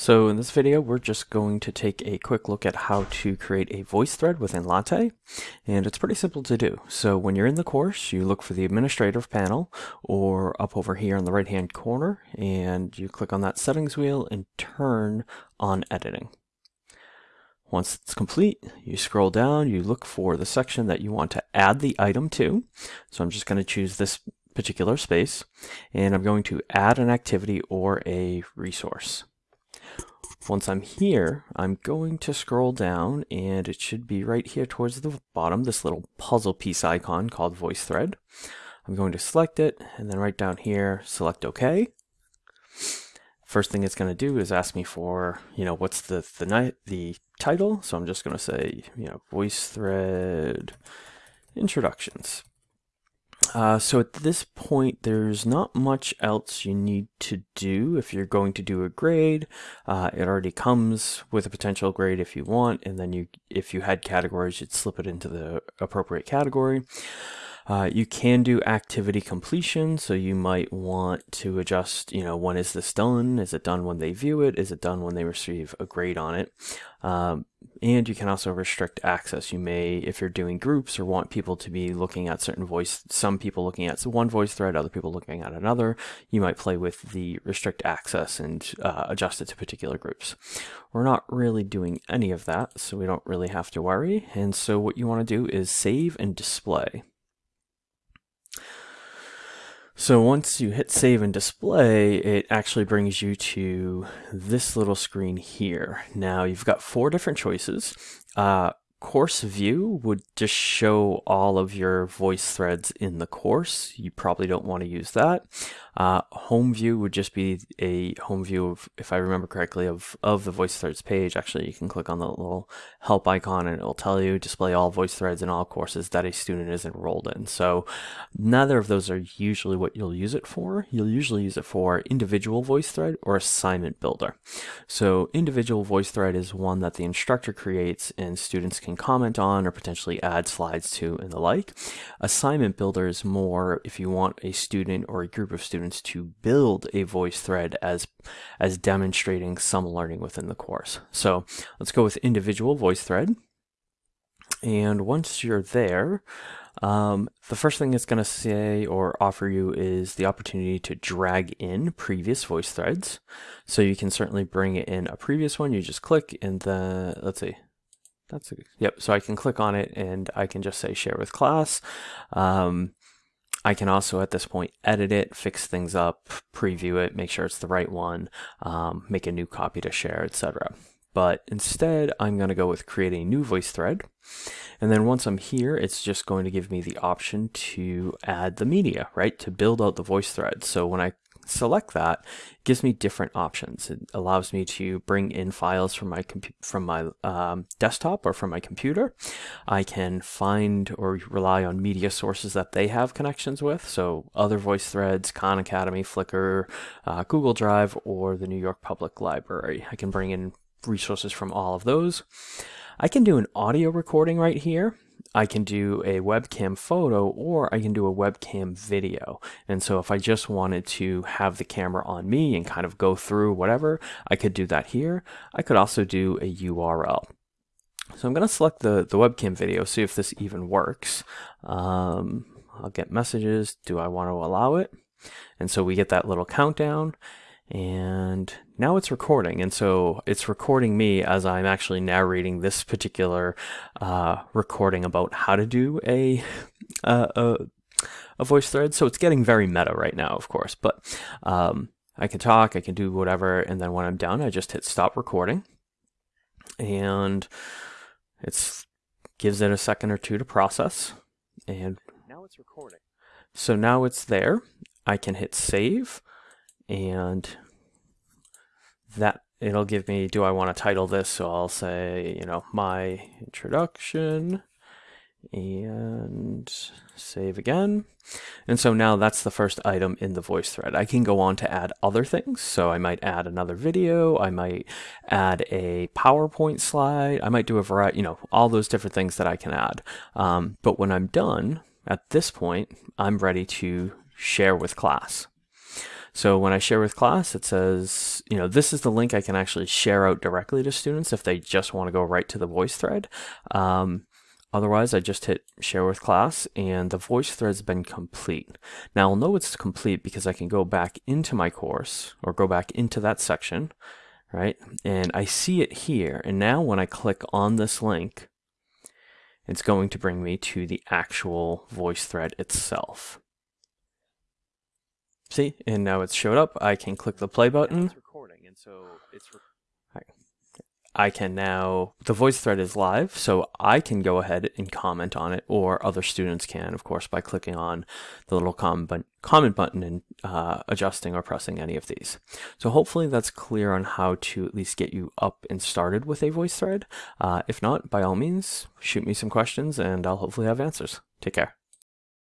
So in this video, we're just going to take a quick look at how to create a voice thread within Latte. And it's pretty simple to do. So when you're in the course, you look for the administrative panel or up over here in the right hand corner, and you click on that settings wheel and turn on editing. Once it's complete, you scroll down, you look for the section that you want to add the item to. So I'm just going to choose this particular space, and I'm going to add an activity or a resource. Once I'm here, I'm going to scroll down and it should be right here towards the bottom, this little puzzle piece icon called voice thread. I'm going to select it and then right down here, select OK. First thing it's going to do is ask me for, you know, what's the, the, the title. So I'm just going to say, you know, voice thread introductions. Uh, so at this point, there's not much else you need to do if you're going to do a grade. Uh, it already comes with a potential grade if you want, and then you, if you had categories, you'd slip it into the appropriate category. Uh, you can do activity completion, so you might want to adjust, you know, when is this done? Is it done when they view it? Is it done when they receive a grade on it? Um, and you can also restrict access. You may, if you're doing groups or want people to be looking at certain voice, some people looking at one voice thread, other people looking at another, you might play with the restrict access and uh, adjust it to particular groups. We're not really doing any of that, so we don't really have to worry. And so what you want to do is save and display. So once you hit save and display, it actually brings you to this little screen here. Now you've got four different choices. Uh, course view would just show all of your voice threads in the course. You probably don't want to use that. Uh, home view would just be a home view of, if I remember correctly, of, of the voice threads page. Actually, you can click on the little help icon and it'll tell you display all voice threads in all courses that a student is enrolled in. So neither of those are usually what you'll use it for. You'll usually use it for individual voice thread or assignment builder. So individual voice thread is one that the instructor creates and students can comment on or potentially add slides to and the like. Assignment builder is more if you want a student or a group of students students to build a voice thread as, as demonstrating some learning within the course. So let's go with individual voice thread. And once you're there, um, the first thing it's going to say or offer you is the opportunity to drag in previous voice threads. So you can certainly bring in a previous one. You just click and then, let's see, that's a, yep. So I can click on it and I can just say share with class. Um, I can also at this point edit it, fix things up, preview it, make sure it's the right one, um, make a new copy to share, etc. But instead, I'm going to go with create a new voice thread. And then once I'm here, it's just going to give me the option to add the media, right? To build out the voice thread. So when I select that, gives me different options. It allows me to bring in files from my from my um, desktop or from my computer. I can find or rely on media sources that they have connections with, so other voice threads, Khan Academy, Flickr, uh, Google Drive, or the New York Public Library. I can bring in resources from all of those. I can do an audio recording right here. I can do a webcam photo or I can do a webcam video. And so if I just wanted to have the camera on me and kind of go through whatever, I could do that here. I could also do a URL. So I'm going to select the, the webcam video, see if this even works. Um, I'll get messages. Do I want to allow it? And so we get that little countdown and now it's recording. And so it's recording me as I'm actually narrating this particular uh, recording about how to do a, a, a voice thread. So it's getting very meta right now of course but um, I can talk I can do whatever. And then when I'm done I just hit stop recording. And it gives it a second or two to process. And now it's recording. so now it's there. I can hit save and that it'll give me, do I want to title this? So I'll say, you know, my introduction and save again. And so now that's the first item in the voice thread. I can go on to add other things. So I might add another video. I might add a PowerPoint slide. I might do a variety, you know, all those different things that I can add. Um, but when I'm done at this point, I'm ready to share with class. So when I share with class, it says, you know, this is the link I can actually share out directly to students if they just want to go right to the voice thread. Um, Otherwise, I just hit share with class and the voice thread's been complete. Now I'll know it's complete because I can go back into my course or go back into that section, right? And I see it here. And now when I click on this link, it's going to bring me to the actual voice thread itself. See, and now it's showed up. I can click the play button. It's recording, and so it's I can now, the voice thread is live, so I can go ahead and comment on it, or other students can, of course, by clicking on the little comment, comment button and uh, adjusting or pressing any of these. So hopefully that's clear on how to at least get you up and started with a voice thread. Uh, if not, by all means, shoot me some questions and I'll hopefully have answers. Take care.